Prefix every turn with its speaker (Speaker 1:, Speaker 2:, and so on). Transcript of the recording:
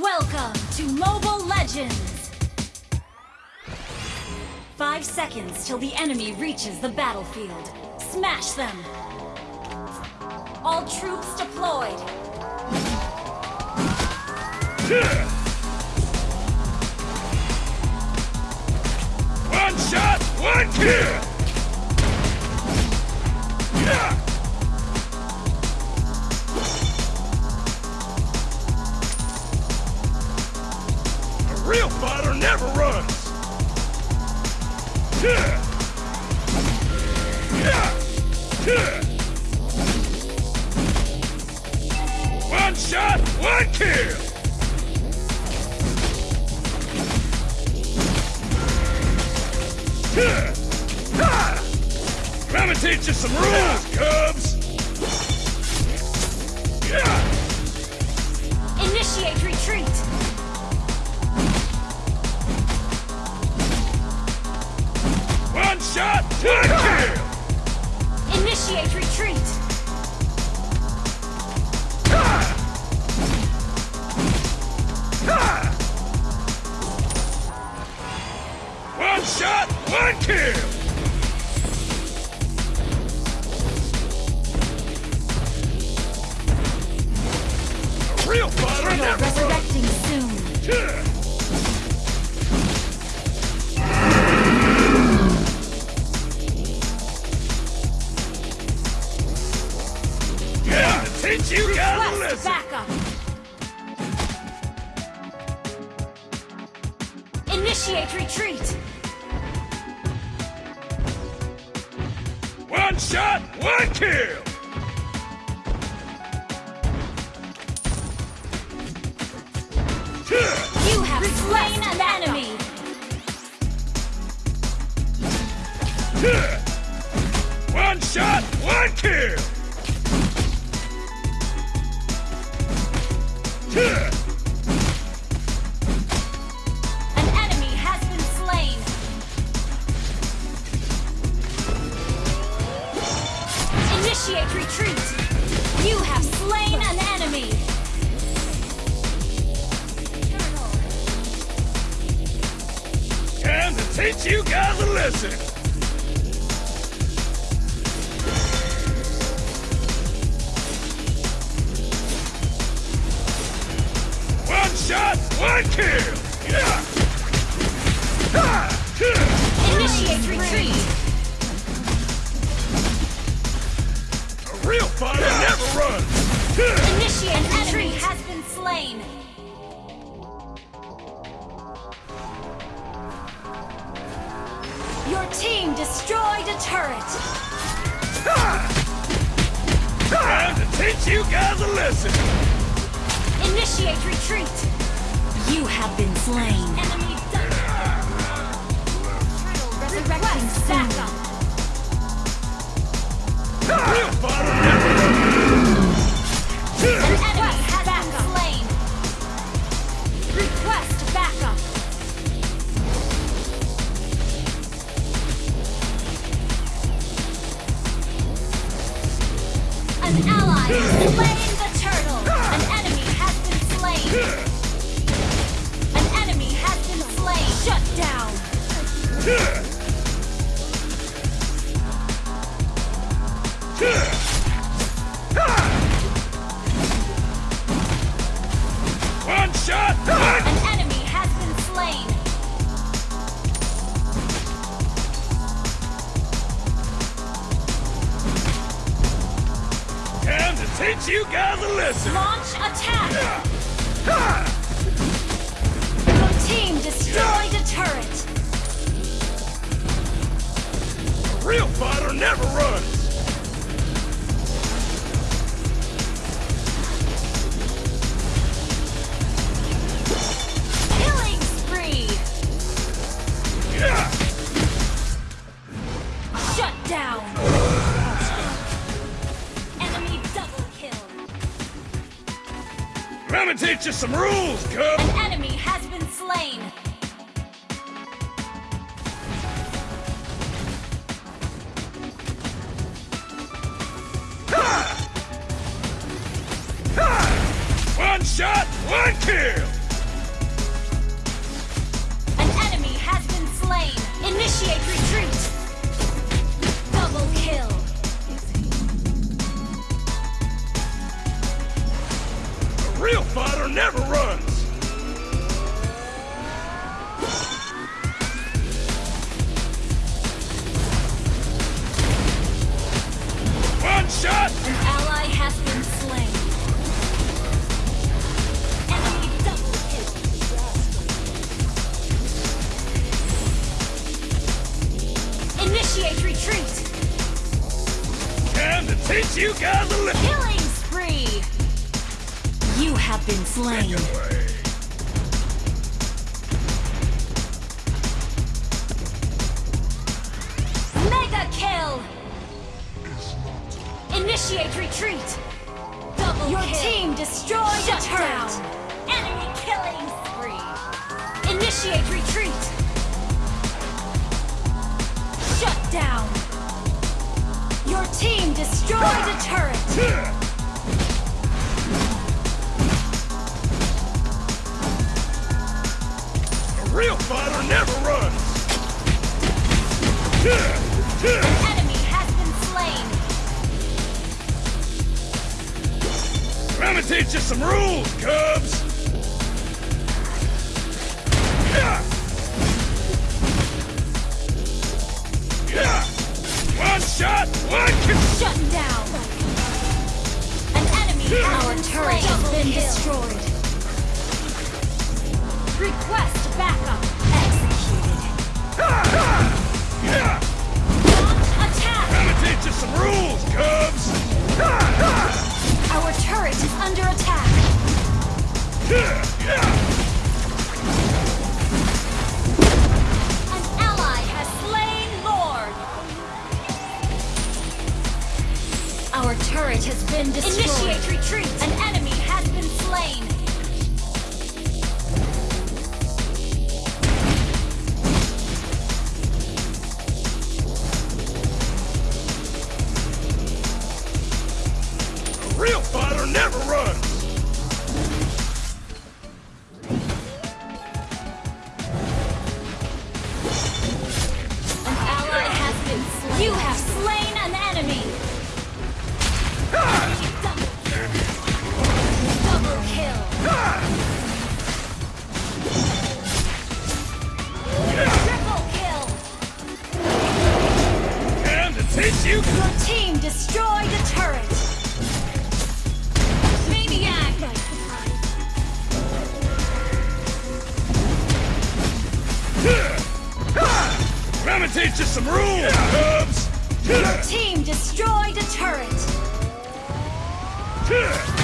Speaker 1: Welcome to Mobile Legends! Five seconds till the enemy reaches the battlefield. Smash them! All troops deployed!
Speaker 2: One shot, one kill! Yeah! Real fighter never runs! Yeah! Yeah! Yeah! One shot, one kill! Let me teach you some rules, Cubs!
Speaker 1: Initiate retreat!
Speaker 2: One shot, one kill!
Speaker 1: Initiate retreat!
Speaker 2: One shot, one kill! A real fighter never
Speaker 1: resurrecting soon.
Speaker 2: Yeah! Yeah, to teach you
Speaker 1: Request
Speaker 2: lesson!
Speaker 1: backup! Initiate retreat!
Speaker 2: One shot, one kill!
Speaker 1: You have slain an enemy!
Speaker 2: One shot, one kill! Teach you guys a lesson! One shot, one kill! Yeah!
Speaker 1: Initiate retreat!
Speaker 2: A real fighter never runs!
Speaker 1: Initiate retreat has been slain! Your team destroyed a turret!
Speaker 2: Time to teach you guys a lesson!
Speaker 1: Initiate retreat! You have been slain. Enemy done! Resurrecting backup! An ally has slain the turtle! An enemy has been slain! An enemy has been slain! Shut down!
Speaker 2: Yeah! Yeah! Ha! One shot,
Speaker 1: An
Speaker 2: teach you guys a lesson!
Speaker 1: Launch attack!
Speaker 2: You some rules, Cub!
Speaker 1: An enemy has been slain!
Speaker 2: One shot, one kill! Shot.
Speaker 1: An ally has been slain. Enemy double kill. Initiate retreat.
Speaker 2: Time to teach you guys a lesson.
Speaker 1: Killing spree. You have been slain. Initiate retreat. Double Your
Speaker 3: kill.
Speaker 1: team destroyed
Speaker 3: Shut
Speaker 1: a turret.
Speaker 3: down.
Speaker 1: Enemy killing spree. Initiate retreat. Shut down. Your team destroyed a turret.
Speaker 2: A real fighter never runs. Teach you some rules, Cubs.
Speaker 3: Turret has been destroyed.
Speaker 1: Initiate retreat. An enemy
Speaker 2: teach you some rules.
Speaker 1: Your team destroyed a turret.
Speaker 2: Yeah.